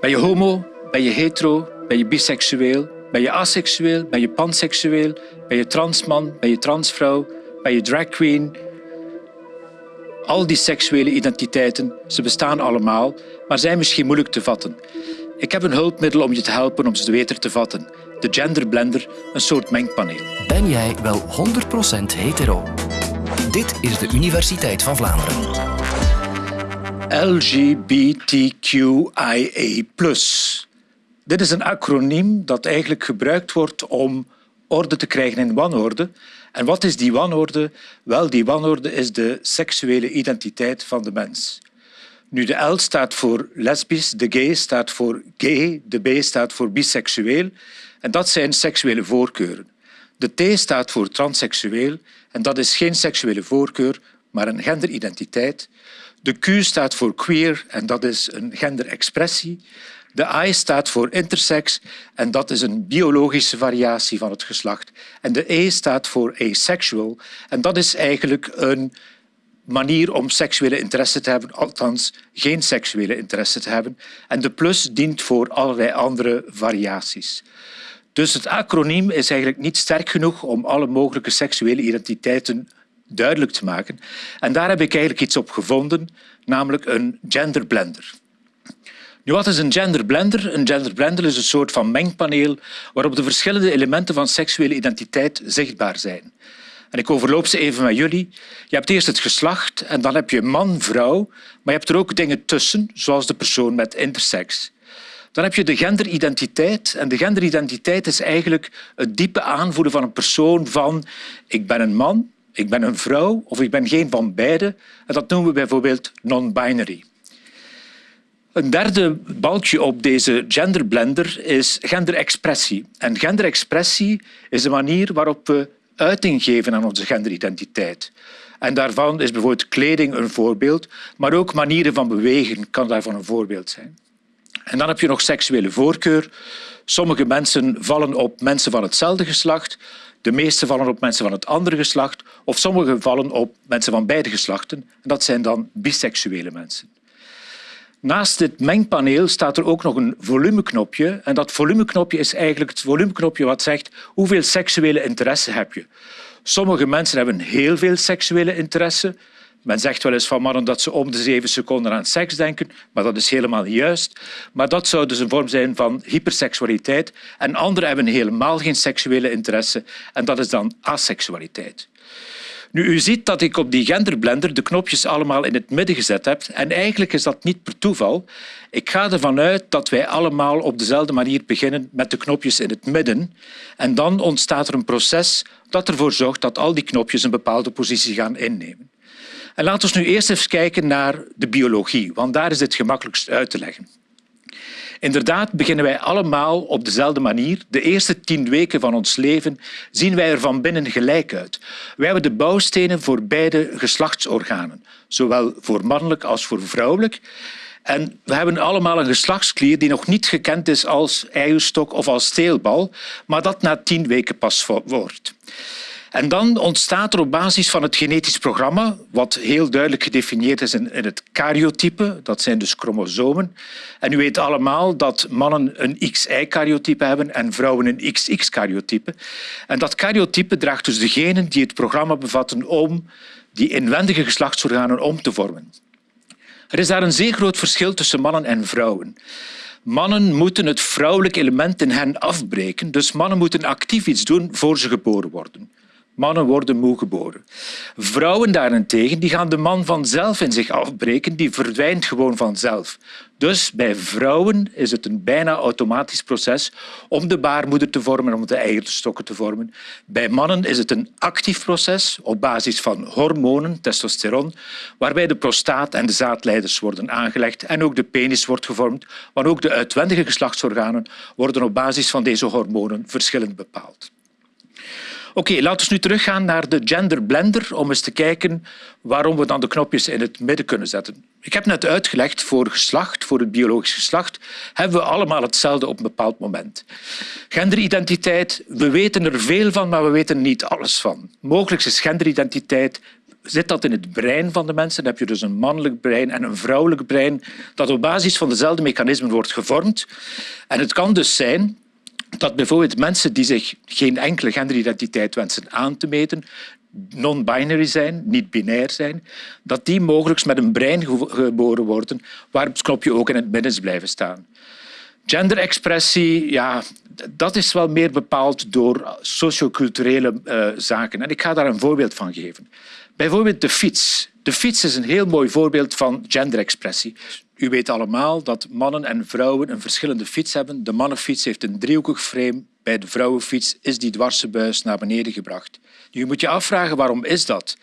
Ben je homo? Ben je hetero? Ben je biseksueel? Ben je asexueel? Ben je panseksueel? Ben je transman? Ben je transvrouw? Ben je drag queen? Al die seksuele identiteiten, ze bestaan allemaal, maar zijn misschien moeilijk te vatten. Ik heb een hulpmiddel om je te helpen om ze beter te vatten. De Gender Blender, een soort mengpaneel. Ben jij wel 100% hetero? Dit is de Universiteit van Vlaanderen. LGBTQIA+. Dit is een acroniem dat eigenlijk gebruikt wordt om orde te krijgen in wanorde. En wat is die wanorde? Wel, die wanorde is de seksuele identiteit van de mens. Nu, de L staat voor lesbisch, de G staat voor gay, de B staat voor biseksueel. En dat zijn seksuele voorkeuren. De T staat voor transseksueel en dat is geen seksuele voorkeur, maar een genderidentiteit. De Q staat voor queer en dat is een genderexpressie. De I staat voor intersex en dat is een biologische variatie van het geslacht. En de E staat voor asexual en dat is eigenlijk een manier om seksuele interesse te hebben, althans geen seksuele interesse te hebben. En de plus dient voor allerlei andere variaties. Dus het acroniem is eigenlijk niet sterk genoeg om alle mogelijke seksuele identiteiten duidelijk te maken. En daar heb ik eigenlijk iets op gevonden, namelijk een genderblender. Nu, wat is een genderblender? Een genderblender is een soort van mengpaneel waarop de verschillende elementen van seksuele identiteit zichtbaar zijn. En ik overloop ze even met jullie. Je hebt eerst het geslacht en dan heb je man, vrouw, maar je hebt er ook dingen tussen, zoals de persoon met intersex. Dan heb je de genderidentiteit. En de genderidentiteit is eigenlijk het diepe aanvoelen van een persoon van ik ben een man, ik ben een vrouw of ik ben geen van beide. En dat noemen we bijvoorbeeld non-binary. Een derde balkje op deze genderblender is genderexpressie. En genderexpressie is de manier waarop we uiting geven aan onze genderidentiteit. En daarvan is bijvoorbeeld kleding een voorbeeld, maar ook manieren van bewegen kan daarvan een voorbeeld zijn. En dan heb je nog seksuele voorkeur. Sommige mensen vallen op mensen van hetzelfde geslacht, de meeste vallen op mensen van het andere geslacht of sommige vallen op mensen van beide geslachten. En dat zijn dan biseksuele mensen. Naast dit mengpaneel staat er ook nog een volumeknopje. En dat volumeknopje is eigenlijk het volumeknopje wat zegt hoeveel seksuele interesse heb je. Sommige mensen hebben heel veel seksuele interesse. Men zegt wel eens van mannen dat ze om de zeven seconden aan seks denken, maar dat is helemaal niet juist. Maar dat zou dus een vorm zijn van hyperseksualiteit. En anderen hebben helemaal geen seksuele interesse en dat is dan aseksualiteit. Nu, u ziet dat ik op die genderblender de knopjes allemaal in het midden gezet heb. En eigenlijk is dat niet per toeval. Ik ga ervan uit dat wij allemaal op dezelfde manier beginnen met de knopjes in het midden. En dan ontstaat er een proces dat ervoor zorgt dat al die knopjes een bepaalde positie gaan innemen. En laten we nu eerst eens kijken naar de biologie, want daar is het gemakkelijkst uit te leggen. Inderdaad beginnen wij allemaal op dezelfde manier. De eerste tien weken van ons leven zien wij er van binnen gelijk uit. Wij hebben de bouwstenen voor beide geslachtsorganen, zowel voor mannelijk als voor vrouwelijk. En we hebben allemaal een geslachtsklier die nog niet gekend is als eierstok of als steelbal, maar dat na tien weken pas wordt. En dan ontstaat er op basis van het genetisch programma, wat heel duidelijk gedefinieerd is in, het karyotype, dat zijn dus chromosomen. En u weet allemaal dat mannen een XY-karyotype hebben en vrouwen een XX-karyotype. En dat karyotype draagt dus de genen die het programma bevatten om die inwendige geslachtsorganen om te vormen. Er is daar een zeer groot verschil tussen mannen en vrouwen. Mannen moeten het vrouwelijke element in hen afbreken, dus mannen moeten actief iets doen voor ze geboren worden. Mannen worden moe geboren. Vrouwen daarentegen die gaan de man vanzelf in zich afbreken, die verdwijnt gewoon vanzelf. Dus bij vrouwen is het een bijna automatisch proces om de baarmoeder te vormen, om de eierstokken te vormen. Bij mannen is het een actief proces op basis van hormonen, testosteron, waarbij de prostaat en de zaadleiders worden aangelegd en ook de penis wordt gevormd, maar ook de uitwendige geslachtsorganen worden op basis van deze hormonen verschillend bepaald. Oké, laten we nu teruggaan naar de gender blender om eens te kijken waarom we dan de knopjes in het midden kunnen zetten. Ik heb net uitgelegd, voor geslacht, voor het biologisch geslacht, hebben we allemaal hetzelfde op een bepaald moment. Genderidentiteit, we weten er veel van, maar we weten niet alles van. Mogelijk is genderidentiteit zit dat in het brein van de mensen. Dan heb je dus een mannelijk brein en een vrouwelijk brein dat op basis van dezelfde mechanismen wordt gevormd. En het kan dus zijn dat bijvoorbeeld mensen die zich geen enkele genderidentiteit wensen aan te meten, non-binary zijn, niet binair zijn, dat die mogelijk met een brein geboren worden waar het knopje ook in het midden blijven staan. Genderexpressie, ja, dat is wel meer bepaald door socioculturele uh, zaken. En ik ga daar een voorbeeld van geven. Bijvoorbeeld de fiets. De fiets is een heel mooi voorbeeld van genderexpressie. U weet allemaal dat mannen en vrouwen een verschillende fiets hebben. De mannenfiets heeft een driehoekig frame. Bij de vrouwenfiets is die dwarse buis naar beneden gebracht. Nu moet je afvragen waarom is dat?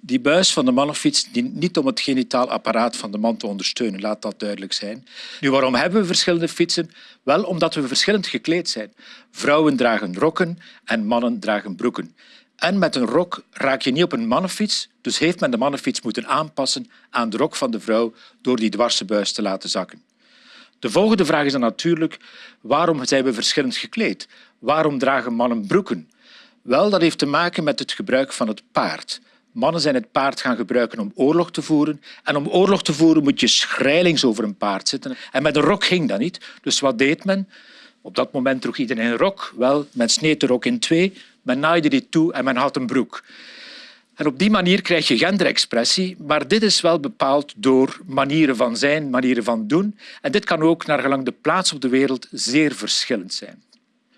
Die buis van de mannenfiets dient niet om het genitaal apparaat van de man te ondersteunen, laat dat duidelijk zijn. Nu, waarom hebben we verschillende fietsen? Wel omdat we verschillend gekleed zijn. Vrouwen dragen rokken en mannen dragen broeken. En met een rok raak je niet op een mannenfiets, dus heeft men de mannenfiets moeten aanpassen aan de rok van de vrouw door die dwarse buis te laten zakken. De volgende vraag is dan natuurlijk, waarom zijn we verschillend gekleed? Waarom dragen mannen broeken? Wel, dat heeft te maken met het gebruik van het paard. Mannen zijn het paard gaan gebruiken om oorlog te voeren. En om oorlog te voeren moet je schrijlings over een paard zitten. En met een rok ging dat niet. Dus wat deed men? Op dat moment droeg iedereen een rok. Wel, men sneed de rok in twee, men naaide die toe en men had een broek. En op die manier krijg je genderexpressie, maar dit is wel bepaald door manieren van zijn, manieren van doen. En dit kan ook naar gelang de plaats op de wereld zeer verschillend zijn.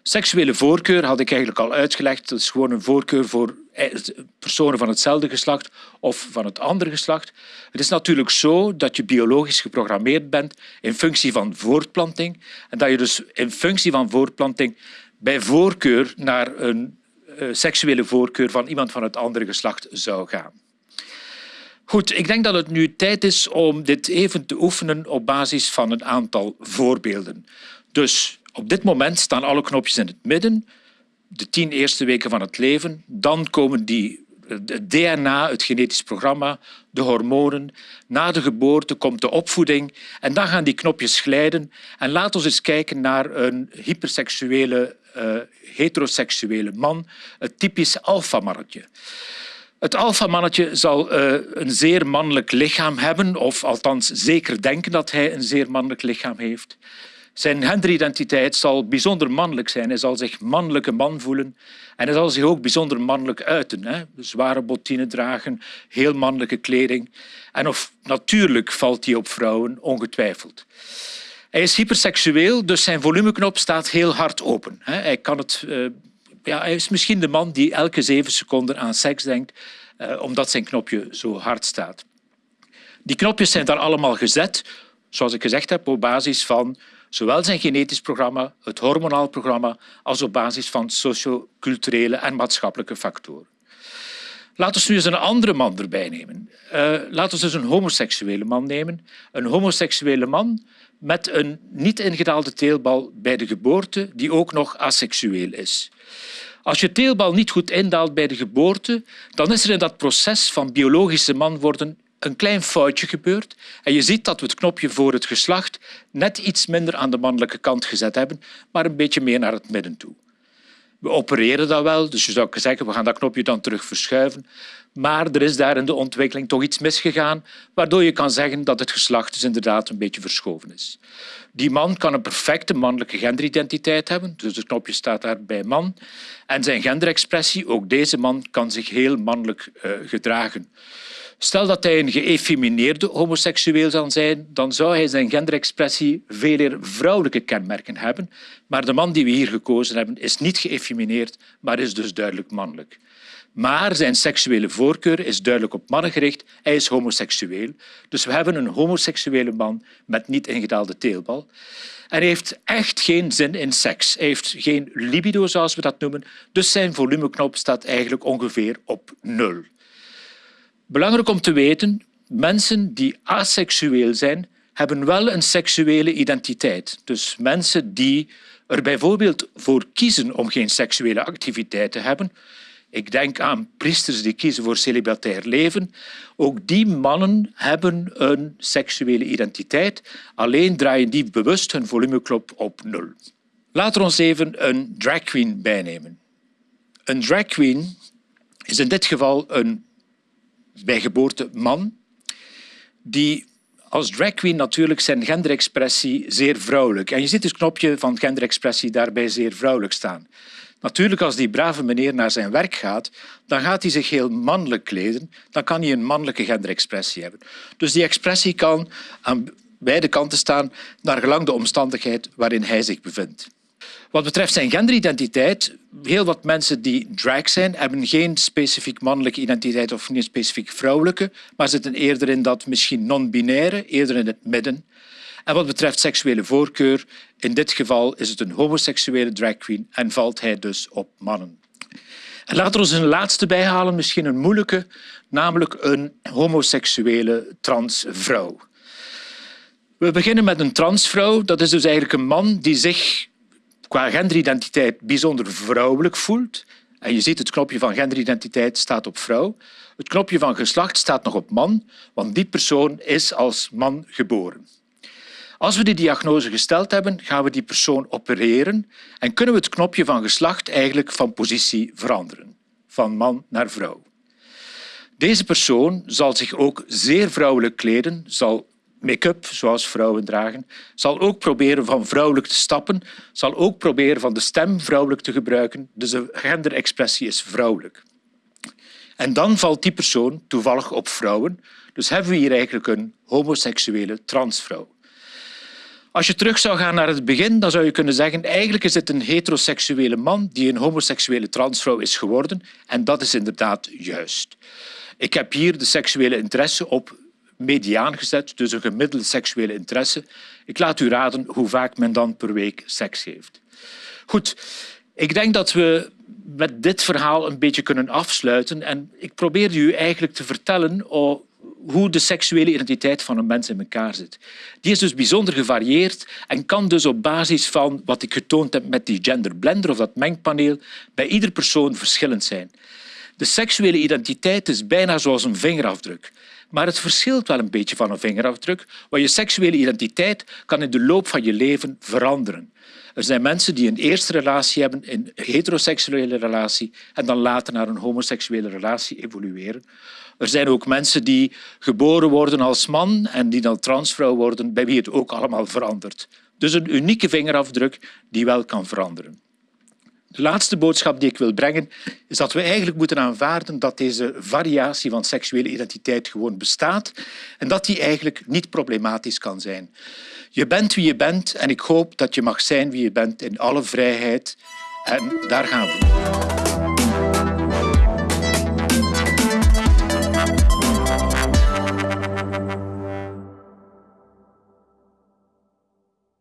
Seksuele voorkeur had ik eigenlijk al uitgelegd. Dat is gewoon een voorkeur voor eh, personen van hetzelfde geslacht of van het andere geslacht. Het is natuurlijk zo dat je biologisch geprogrammeerd bent in functie van voortplanting en dat je dus in functie van voortplanting bij voorkeur naar een seksuele voorkeur van iemand van het andere geslacht zou gaan. Goed, ik denk dat het nu tijd is om dit even te oefenen op basis van een aantal voorbeelden. Dus op dit moment staan alle knopjes in het midden, de tien eerste weken van het leven. Dan komen die het DNA, het genetisch programma, de hormonen. Na de geboorte komt de opvoeding en dan gaan die knopjes glijden. En laten we eens kijken naar een hyperseksuele, uh, heteroseksuele man, het typisch alfamannetje. Het alfamannetje zal uh, een zeer mannelijk lichaam hebben, of althans zeker denken dat hij een zeer mannelijk lichaam heeft. Zijn genderidentiteit zal bijzonder mannelijk zijn. Hij zal zich mannelijke man voelen en hij zal zich ook bijzonder mannelijk uiten. Hè? Zware bottine dragen, heel mannelijke kleding. En of natuurlijk valt hij op vrouwen, ongetwijfeld. Hij is hyperseksueel, dus zijn volumeknop staat heel hard open. Hij, kan het, uh, ja, hij is misschien de man die elke zeven seconden aan seks denkt, uh, omdat zijn knopje zo hard staat. Die knopjes zijn daar allemaal gezet, zoals ik gezegd heb, op basis van zowel zijn genetisch programma, het hormonaal programma, als op basis van socioculturele en maatschappelijke factoren. Laten we nu eens een andere man erbij nemen. Uh, laten we eens een homoseksuele man nemen. Een homoseksuele man met een niet ingedaalde teelbal bij de geboorte, die ook nog asexueel is. Als je teelbal niet goed indaalt bij de geboorte, dan is er in dat proces van biologische man worden een klein foutje gebeurd. En je ziet dat we het knopje voor het geslacht net iets minder aan de mannelijke kant gezet hebben, maar een beetje meer naar het midden toe. We opereren dat wel, dus je zou zeggen we gaan dat knopje dan terug verschuiven. Maar er is daar in de ontwikkeling toch iets misgegaan, waardoor je kan zeggen dat het geslacht dus inderdaad een beetje verschoven is. Die man kan een perfecte mannelijke genderidentiteit hebben, dus het knopje staat daar bij man. En zijn genderexpressie, ook deze man, kan zich heel mannelijk uh, gedragen. Stel dat hij een geëfemineerde homoseksueel zou zijn, dan zou hij zijn genderexpressie veel meer vrouwelijke kenmerken hebben. Maar de man die we hier gekozen hebben is niet geëfemineerd, maar is dus duidelijk mannelijk. Maar zijn seksuele voorkeur is duidelijk op mannen gericht. Hij is homoseksueel. Dus we hebben een homoseksuele man met niet ingedaalde teelbal. En hij heeft echt geen zin in seks. Hij heeft geen libido, zoals we dat noemen. Dus zijn volumeknop staat eigenlijk ongeveer op nul. Belangrijk om te weten, mensen die aseksueel zijn, hebben wel een seksuele identiteit. Dus mensen die er bijvoorbeeld voor kiezen om geen seksuele activiteit te hebben. Ik denk aan priesters die kiezen voor celibatair leven. Ook die mannen hebben een seksuele identiteit, alleen draaien die bewust hun volumeknop op nul. Laten we ons even een drag queen bijnemen. Een drag queen is in dit geval een bij geboorte man, die als drag queen natuurlijk zijn genderexpressie zeer vrouwelijk. En je ziet het knopje van genderexpressie daarbij zeer vrouwelijk staan. Natuurlijk, als die brave meneer naar zijn werk gaat, dan gaat hij zich heel mannelijk kleden. Dan kan hij een mannelijke genderexpressie hebben. Dus die expressie kan aan beide kanten staan, naar gelang de omstandigheid waarin hij zich bevindt. Wat betreft zijn genderidentiteit, heel wat mensen die drag zijn, hebben geen specifiek mannelijke identiteit of geen specifiek vrouwelijke, maar zitten eerder in dat misschien non-binaire, eerder in het midden. En wat betreft seksuele voorkeur, in dit geval is het een homoseksuele drag queen en valt hij dus op mannen. En laten we ons een laatste bijhalen, misschien een moeilijke, namelijk een homoseksuele transvrouw. We beginnen met een transvrouw. Dat is dus eigenlijk een man die zich qua genderidentiteit bijzonder vrouwelijk voelt. En je ziet het knopje van genderidentiteit staat op vrouw. Het knopje van geslacht staat nog op man, want die persoon is als man geboren. Als we die diagnose gesteld hebben, gaan we die persoon opereren en kunnen we het knopje van geslacht eigenlijk van positie veranderen, van man naar vrouw. Deze persoon zal zich ook zeer vrouwelijk kleden, zal make-up, zoals vrouwen dragen, zal ook proberen van vrouwelijk te stappen, zal ook proberen van de stem vrouwelijk te gebruiken. Dus de genderexpressie is vrouwelijk. En dan valt die persoon toevallig op vrouwen. Dus hebben we hier eigenlijk een homoseksuele transvrouw. Als je terug zou gaan naar het begin, dan zou je kunnen zeggen eigenlijk is het een heteroseksuele man die een homoseksuele transvrouw is geworden. En dat is inderdaad juist. Ik heb hier de seksuele interesse op mediaan gezet, dus een gemiddelde seksuele interesse. Ik laat u raden hoe vaak men dan per week seks heeft. Goed, ik denk dat we met dit verhaal een beetje kunnen afsluiten. En ik probeerde u eigenlijk te vertellen hoe de seksuele identiteit van een mens in elkaar zit. Die is dus bijzonder gevarieerd en kan dus op basis van wat ik getoond heb met die genderblender of dat mengpaneel bij ieder persoon verschillend zijn. De seksuele identiteit is bijna zoals een vingerafdruk. Maar het verschilt wel een beetje van een vingerafdruk, want je seksuele identiteit kan in de loop van je leven veranderen. Er zijn mensen die een eerste relatie hebben, een heteroseksuele relatie, en dan later naar een homoseksuele relatie evolueren. Er zijn ook mensen die geboren worden als man en die dan transvrouw worden, bij wie het ook allemaal verandert. Dus een unieke vingerafdruk die wel kan veranderen. De laatste boodschap die ik wil brengen is dat we eigenlijk moeten aanvaarden dat deze variatie van seksuele identiteit gewoon bestaat en dat die eigenlijk niet problematisch kan zijn. Je bent wie je bent en ik hoop dat je mag zijn wie je bent in alle vrijheid. En daar gaan we.